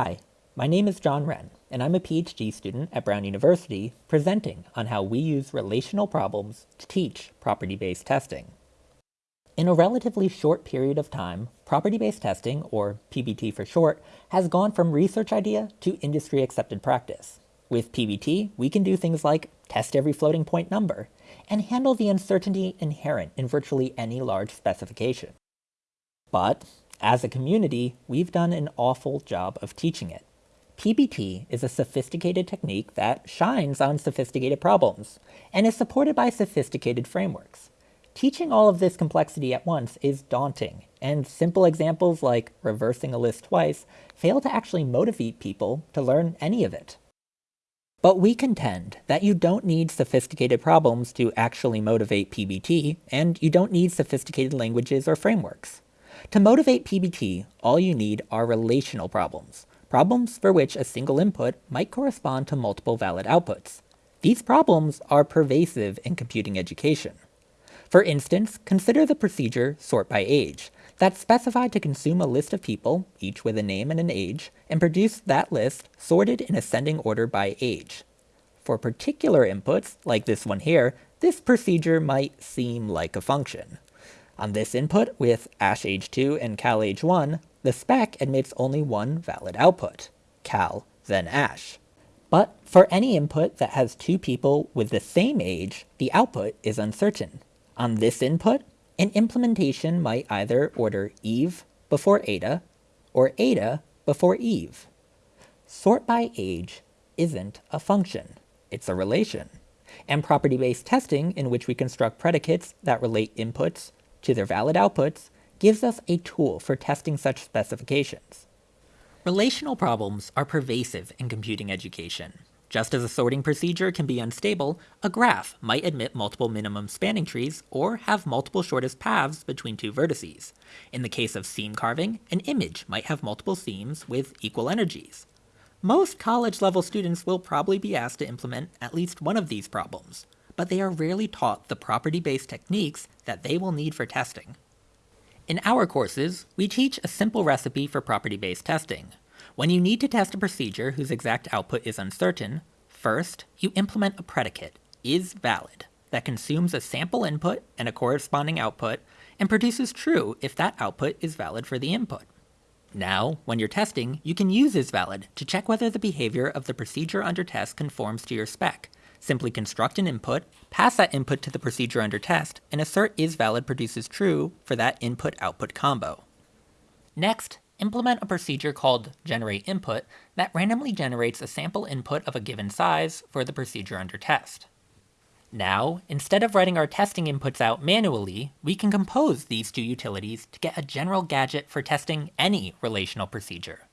Hi, my name is John Wrenn, and I'm a PhD student at Brown University presenting on how we use relational problems to teach property-based testing. In a relatively short period of time, property-based testing, or PBT for short, has gone from research idea to industry accepted practice. With PBT, we can do things like test every floating point number and handle the uncertainty inherent in virtually any large specification. But as a community, we've done an awful job of teaching it. PBT is a sophisticated technique that shines on sophisticated problems and is supported by sophisticated frameworks. Teaching all of this complexity at once is daunting, and simple examples like reversing a list twice fail to actually motivate people to learn any of it. But we contend that you don't need sophisticated problems to actually motivate PBT, and you don't need sophisticated languages or frameworks. To motivate PBT, all you need are relational problems, problems for which a single input might correspond to multiple valid outputs. These problems are pervasive in computing education. For instance, consider the procedure sort by age, that's specified to consume a list of people, each with a name and an age, and produce that list sorted in ascending order by age. For particular inputs, like this one here, this procedure might seem like a function. On this input with ash age 2 and cal age 1, the spec admits only one valid output, cal, then ash. But for any input that has two people with the same age, the output is uncertain. On this input, an implementation might either order Eve before Ada, or Ada before Eve. Sort by age isn't a function, it's a relation. And property-based testing, in which we construct predicates that relate inputs to their valid outputs gives us a tool for testing such specifications. Relational problems are pervasive in computing education. Just as a sorting procedure can be unstable, a graph might admit multiple minimum spanning trees or have multiple shortest paths between two vertices. In the case of seam carving, an image might have multiple seams with equal energies. Most college level students will probably be asked to implement at least one of these problems, but they are rarely taught the property-based techniques that they will need for testing. In our courses, we teach a simple recipe for property-based testing. When you need to test a procedure whose exact output is uncertain, first, you implement a predicate, is valid, that consumes a sample input and a corresponding output, and produces true if that output is valid for the input. Now, when you're testing, you can use isValid to check whether the behavior of the procedure under test conforms to your spec, Simply construct an input, pass that input to the procedure under test, and assert isValid produces true for that input-output combo. Next, implement a procedure called generateInput that randomly generates a sample input of a given size for the procedure under test. Now, instead of writing our testing inputs out manually, we can compose these two utilities to get a general gadget for testing any relational procedure.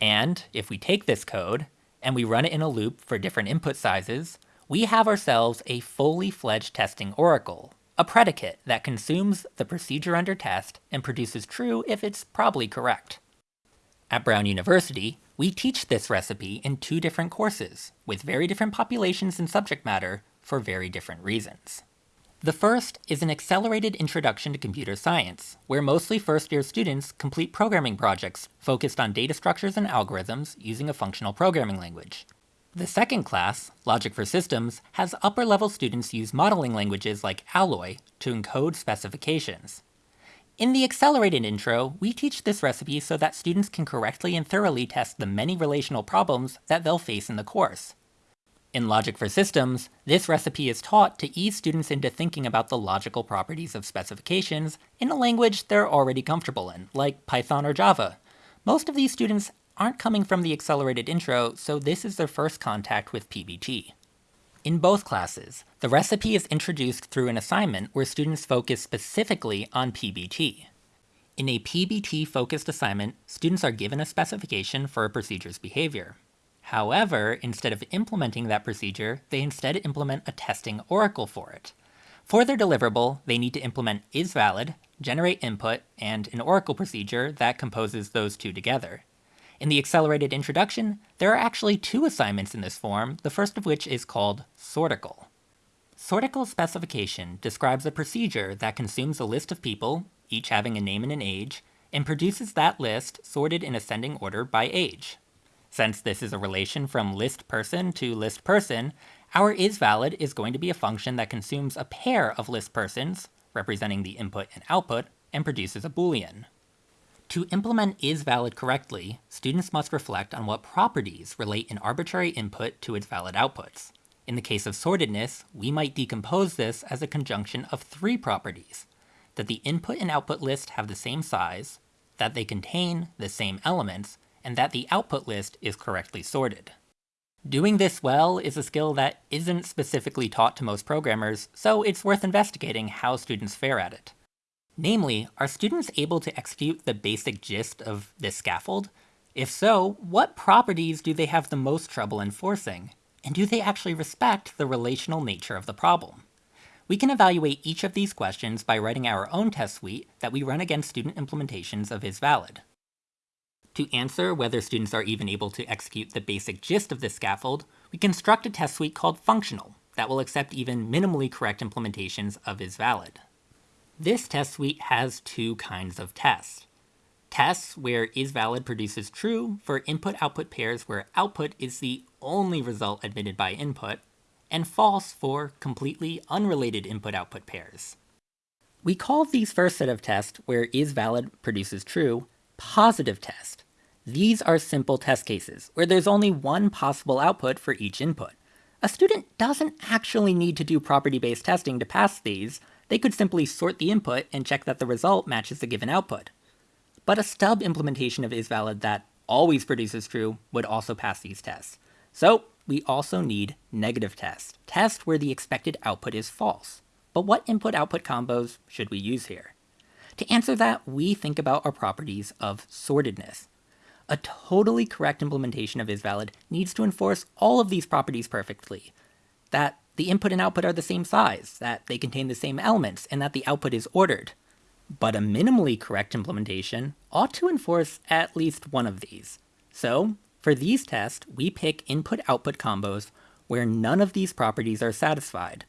And if we take this code and we run it in a loop for different input sizes, we have ourselves a fully fledged testing oracle, a predicate that consumes the procedure under test and produces true if it's probably correct. At Brown University, we teach this recipe in two different courses, with very different populations and subject matter for very different reasons. The first is an accelerated introduction to computer science, where mostly first-year students complete programming projects focused on data structures and algorithms using a functional programming language. The second class, Logic for Systems, has upper-level students use modeling languages like Alloy to encode specifications. In the accelerated intro, we teach this recipe so that students can correctly and thoroughly test the many relational problems that they'll face in the course. In Logic for Systems, this recipe is taught to ease students into thinking about the logical properties of specifications in a language they're already comfortable in, like Python or Java. Most of these students aren't coming from the accelerated intro, so this is their first contact with PBT. In both classes, the recipe is introduced through an assignment where students focus specifically on PBT. In a PBT-focused assignment, students are given a specification for a procedure's behavior. However, instead of implementing that procedure, they instead implement a testing oracle for it. For their deliverable, they need to implement isValid, generate input, and an oracle procedure that composes those two together. In the accelerated introduction, there are actually two assignments in this form, the first of which is called Sortacle. Sortacle specification describes a procedure that consumes a list of people, each having a name and an age, and produces that list sorted in ascending order by age. Since this is a relation from list person to list person, our isValid is going to be a function that consumes a pair of list persons, representing the input and output, and produces a boolean. To implement isValid correctly, students must reflect on what properties relate an arbitrary input to its valid outputs. In the case of sortedness, we might decompose this as a conjunction of three properties. That the input and output list have the same size, that they contain the same elements, and that the output list is correctly sorted. Doing this well is a skill that isn't specifically taught to most programmers, so it's worth investigating how students fare at it. Namely, are students able to execute the basic gist of this scaffold? If so, what properties do they have the most trouble enforcing? And do they actually respect the relational nature of the problem? We can evaluate each of these questions by writing our own test suite that we run against student implementations of isValid. To answer whether students are even able to execute the basic gist of this scaffold, we construct a test suite called functional that will accept even minimally correct implementations of isValid. This test suite has two kinds of tests. Tests where isValid produces true for input-output pairs where output is the only result admitted by input, and false for completely unrelated input-output pairs. We call these first set of tests where isValid produces true positive test. These are simple test cases where there's only one possible output for each input. A student doesn't actually need to do property-based testing to pass these, they could simply sort the input and check that the result matches the given output. But a stub implementation of isValid that always produces true would also pass these tests. So we also need negative tests, tests where the expected output is false. But what input-output combos should we use here? To answer that, we think about our properties of sortedness. A totally correct implementation of isValid needs to enforce all of these properties perfectly. That the input and output are the same size, that they contain the same elements, and that the output is ordered. But a minimally correct implementation ought to enforce at least one of these. So, for these tests, we pick input-output combos where none of these properties are satisfied.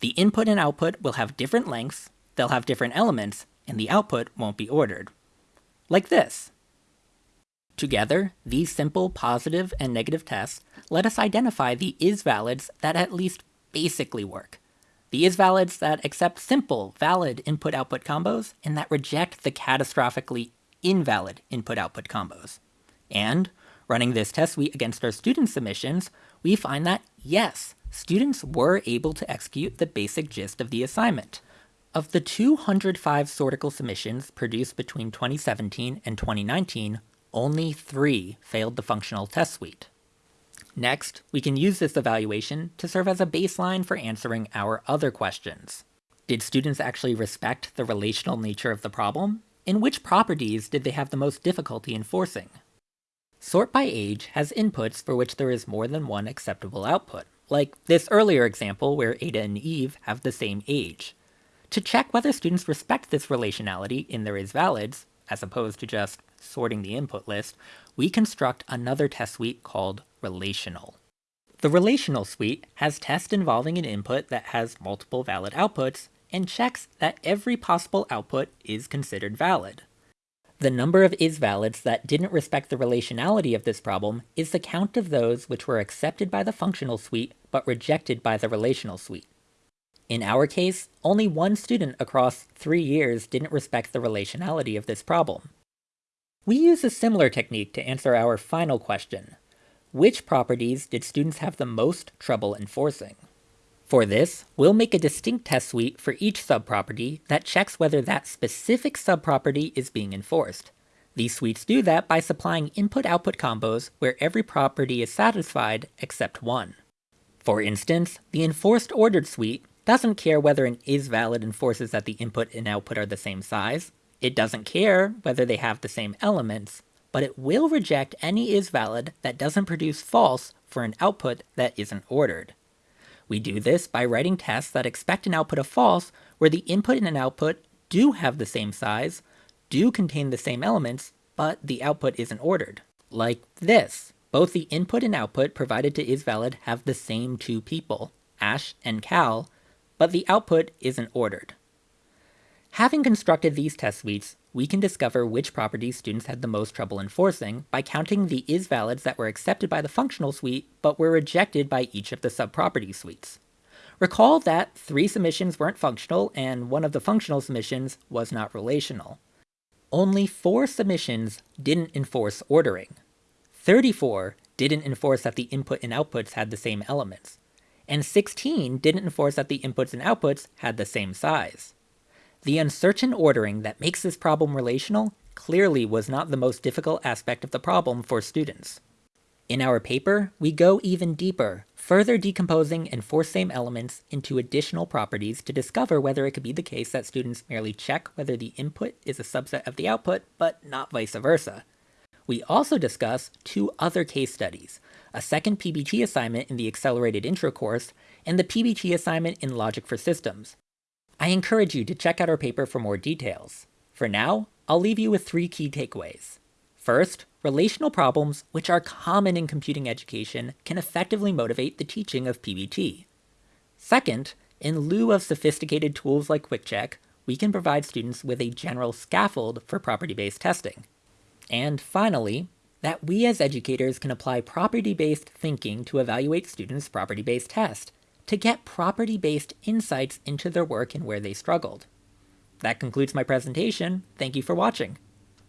The input and output will have different lengths, they'll have different elements, and the output won't be ordered. Like this. Together, these simple positive and negative tests let us identify the is-valids that at least basically work. The is-valids that accept simple, valid input-output combos, and that reject the catastrophically invalid input-output combos. And, running this test suite against our student submissions, we find that, yes, students were able to execute the basic gist of the assignment. Of the 205 Sortacle submissions produced between 2017 and 2019, only three failed the functional test suite. Next, we can use this evaluation to serve as a baseline for answering our other questions. Did students actually respect the relational nature of the problem? In which properties did they have the most difficulty enforcing? Sort by age has inputs for which there is more than one acceptable output, like this earlier example where Ada and Eve have the same age. To check whether students respect this relationality in their isValids, as opposed to just sorting the input list, we construct another test suite called relational. The relational suite has tests involving an input that has multiple valid outputs and checks that every possible output is considered valid. The number of isValids that didn't respect the relationality of this problem is the count of those which were accepted by the functional suite but rejected by the relational suite. In our case, only one student across three years didn't respect the relationality of this problem. We use a similar technique to answer our final question. Which properties did students have the most trouble enforcing? For this, we'll make a distinct test suite for each subproperty that checks whether that specific subproperty is being enforced. These suites do that by supplying input-output combos where every property is satisfied except one. For instance, the enforced ordered suite doesn't care whether an isValid enforces that the input and output are the same size, it doesn't care whether they have the same elements, but it will reject any isValid that doesn't produce false for an output that isn't ordered. We do this by writing tests that expect an output of false where the input and an output do have the same size, do contain the same elements, but the output isn't ordered. Like this. Both the input and output provided to isValid have the same two people, Ash and Cal, but the output isn't ordered. Having constructed these test suites, we can discover which properties students had the most trouble enforcing by counting the is-valids that were accepted by the functional suite but were rejected by each of the subproperty suites. Recall that three submissions weren't functional and one of the functional submissions was not relational. Only four submissions didn't enforce ordering. 34 didn't enforce that the input and outputs had the same elements. And 16 didn't enforce that the inputs and outputs had the same size. The uncertain ordering that makes this problem relational clearly was not the most difficult aspect of the problem for students. In our paper, we go even deeper, further decomposing enforce same elements into additional properties to discover whether it could be the case that students merely check whether the input is a subset of the output, but not vice versa. We also discuss two other case studies, a second PBT assignment in the Accelerated Intro course, and the PBT assignment in Logic for Systems. I encourage you to check out our paper for more details. For now, I'll leave you with three key takeaways. First, relational problems, which are common in computing education, can effectively motivate the teaching of PBT. Second, in lieu of sophisticated tools like QuickCheck, we can provide students with a general scaffold for property-based testing. And finally, that we as educators can apply property-based thinking to evaluate students' property-based test, to get property-based insights into their work and where they struggled. That concludes my presentation. Thank you for watching.